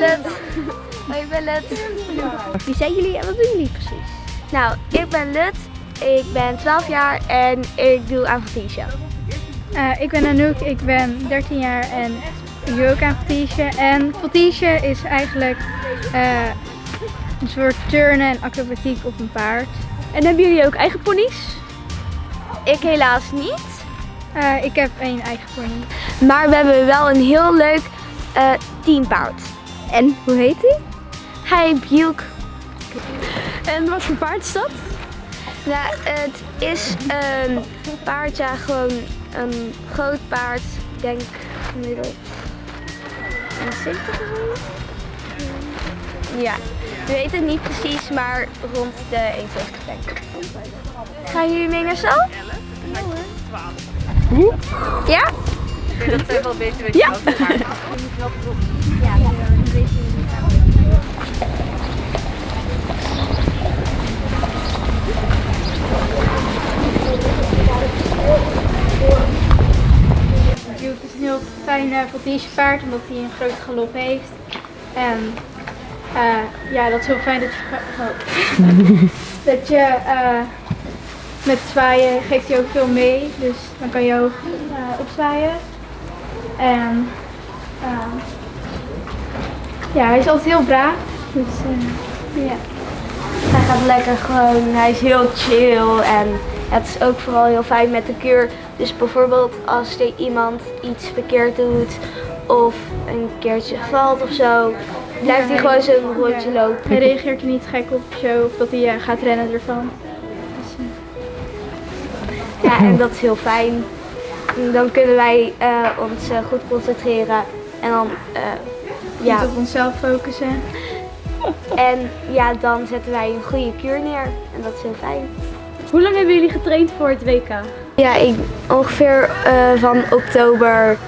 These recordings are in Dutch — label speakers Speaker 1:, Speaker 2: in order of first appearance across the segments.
Speaker 1: Let. Hoi, ik ben Let.
Speaker 2: Wie zijn jullie en wat doen jullie precies?
Speaker 1: Nou, ik ben Lut. Ik ben 12 jaar en ik doe aan Fatisha.
Speaker 3: Uh, ik ben Anouk, ik ben 13 jaar en ik doe ook aan. En Fatisha is eigenlijk uh, een soort turnen en acrobatiek op een paard.
Speaker 2: En hebben jullie ook eigen ponies?
Speaker 1: Ik helaas niet.
Speaker 3: Uh, ik heb één eigen pony.
Speaker 1: Maar we hebben wel een heel leuk uh, teampaard.
Speaker 2: En hoe heet hij?
Speaker 1: Hij Buke.
Speaker 2: En wat voor paard is dat?
Speaker 1: Nou, het is een paard, ja, gewoon een groot paard. Ik denk gemiddeld een 70 of Ja, we weten het niet precies, maar rond de 170 denk ik. Gaan jullie mee naar zo? Ja hoor. Ja?
Speaker 4: Ik weet dat het wel een beetje weet ja.
Speaker 1: Ja.
Speaker 3: Het is een heel fijn uh, paard omdat hij een groot galop heeft. En uh, ja, dat is heel fijn dat je, dat je uh, met zwaaien geeft hij ook veel mee. Dus dan kan je ook uh, opzwaaien. En ja, hij is altijd heel braaf. Dus ja.
Speaker 1: Hij gaat lekker gewoon, hij is heel chill en het is ook vooral heel fijn met de keur. Dus bijvoorbeeld als er iemand iets verkeerd doet of een keertje valt of zo, blijft hij gewoon zo'n rondje lopen.
Speaker 3: Hij reageert er niet gek op zo, of dat hij uh, gaat rennen ervan. Dus,
Speaker 1: uh... Ja, en dat is heel fijn. Dan kunnen wij uh, ons goed concentreren en dan
Speaker 3: ja. Goed op onszelf focussen.
Speaker 1: En ja, dan zetten wij een goede kuur neer en dat is heel fijn.
Speaker 2: Hoe lang hebben jullie getraind voor het WK?
Speaker 1: Ja, ik, ongeveer uh, van oktober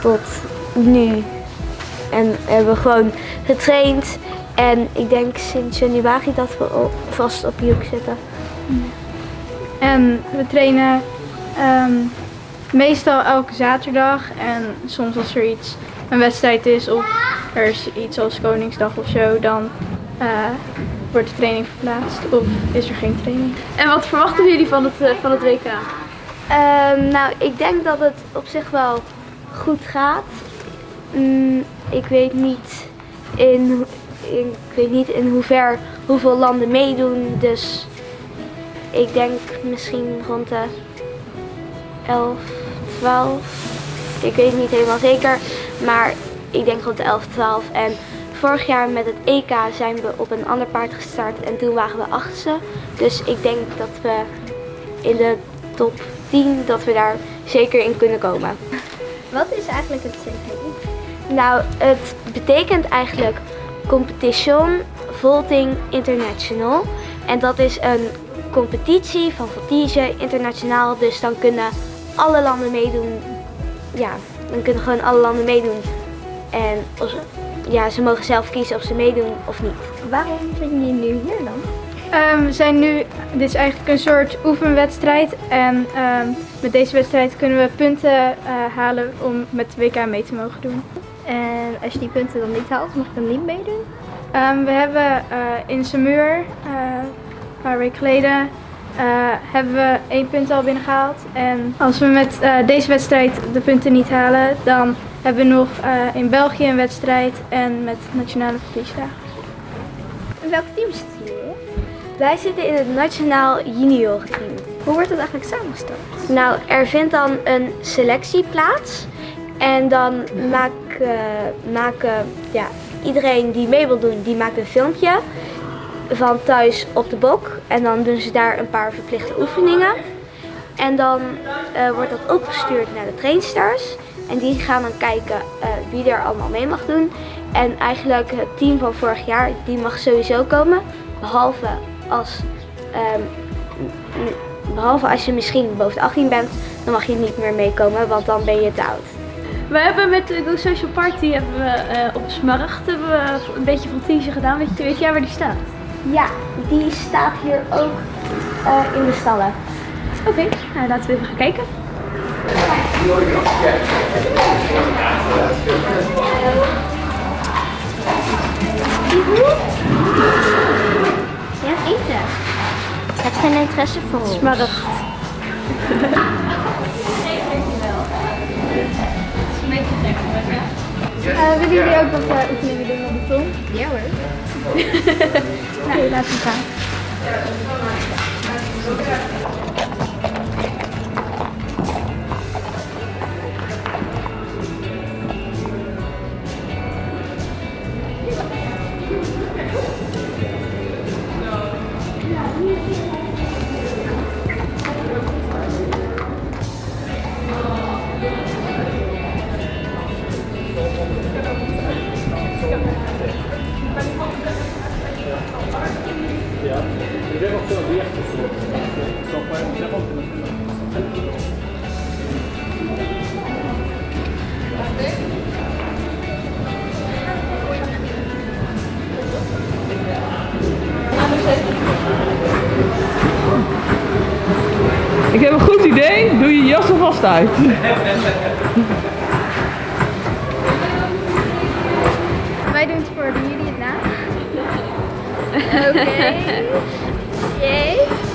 Speaker 1: tot nu. En hebben we gewoon getraind. En ik denk sinds januari dat we op, vast op Juk zitten.
Speaker 3: En we trainen um, meestal elke zaterdag. En soms als er iets, een wedstrijd is of er is iets als Koningsdag of zo, dan uh, wordt de training verplaatst of is er geen training.
Speaker 2: En wat verwachten jullie van het, uh, van het WK?
Speaker 1: Um, nou, ik denk dat het op zich wel goed gaat. Mm, ik weet niet in, in, ik weet niet in hoever hoeveel landen meedoen, dus ik denk misschien rond de 11, 12. Ik weet niet helemaal zeker, maar ik denk rond de 11, 12. En vorig jaar met het EK zijn we op een ander paard gestart en toen waren we achtste. Dus ik denk dat we in de top 10 dat we daar zeker in kunnen komen.
Speaker 2: Wat is eigenlijk het CVI?
Speaker 1: Nou, het betekent eigenlijk Competition Vaulting International. En dat is een competitie van voltige internationaal. Dus dan kunnen alle landen meedoen. Ja, dan kunnen gewoon alle landen meedoen. En ja, ze mogen zelf kiezen of ze meedoen of niet.
Speaker 2: Waarom zijn jullie nu hier dan?
Speaker 3: Um, we zijn nu, dit is eigenlijk een soort oefenwedstrijd en um, met deze wedstrijd kunnen we punten uh, halen om met de WK mee te mogen doen.
Speaker 2: En als je die punten dan niet haalt, mag je dan niet meedoen?
Speaker 3: Um, we hebben uh, in Samur, uh, een paar weken geleden, hebben we één punt al binnengehaald. En als we met deze wedstrijd de punten niet halen, dan hebben we nog in België een wedstrijd en met nationale verliesdagen.
Speaker 2: In welk team zitten jullie?
Speaker 1: Wij zitten in het Nationaal Junior team.
Speaker 2: Hoe wordt het eigenlijk samengesteld?
Speaker 1: Nou, er vindt dan een selectie plaats. En dan maken, maken ja, iedereen die mee wil doen, die maakt een filmpje van thuis op de bok. En dan doen ze daar een paar verplichte oefeningen. En dan uh, wordt dat opgestuurd naar de trainsters. En die gaan dan kijken uh, wie er allemaal mee mag doen. En eigenlijk het team van vorig jaar, die mag sowieso komen. Behalve als, um, behalve als je misschien boven de 18 bent, dan mag je niet meer meekomen, want dan ben je te oud.
Speaker 2: We hebben met de Go Social Party hebben we, uh, op Smaragd hebben we een beetje van gedaan. Weet, je, weet jij waar die staat?
Speaker 1: Ja, die staat hier ook uh, in de stallen.
Speaker 2: Oké, okay, nou, laten we even gaan kijken.
Speaker 3: Ja, eten.
Speaker 1: Heb geen interesse voor ons?
Speaker 2: Smaragd.
Speaker 3: Eh, willen jullie ook wat eh, oefeningen doen op de ton? Ja hoor. 嘿嘿嘿嘿嘿，来一次吧。Nou, laten we gaan.
Speaker 5: Ik heb een goed idee. Doe je jas alvast uit.
Speaker 3: Wij doen het voor jullie het na. Oké. Jee.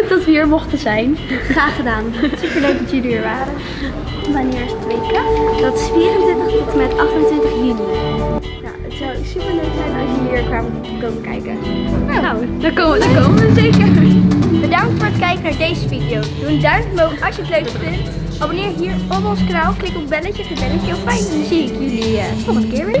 Speaker 2: leuk dat we hier mochten zijn.
Speaker 1: Graag gedaan.
Speaker 3: Superleuk dat jullie er waren.
Speaker 1: Wanneer is het WK? Dat is 24 tot en met 28 juni. Ja, het zou super leuk zijn als jullie hier kwamen komen kijken.
Speaker 2: Nou, daar komen, daar komen we zeker.
Speaker 1: Bedankt voor het kijken naar deze video. Doe een duimpje omhoog als je het leuk vindt. Abonneer hier op ons kanaal. Klik op belletje, het belletje. Of fijn, dan zie ik jullie uh, volgende keer weer.